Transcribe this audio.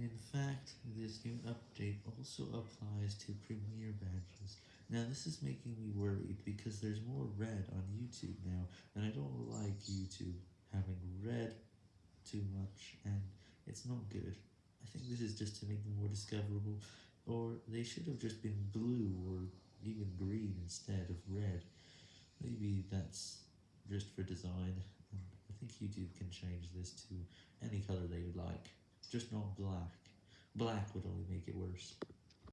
In fact, this new update also applies to Premiere Badges. Now this is making me worried because there's more red on YouTube now, and I don't like YouTube having red too much, and it's not good. I think this is just to make them more discoverable, or they should have just been blue or even green instead of red. Maybe that's just for design, I think YouTube can change this to any color just not black. Black would only make it worse.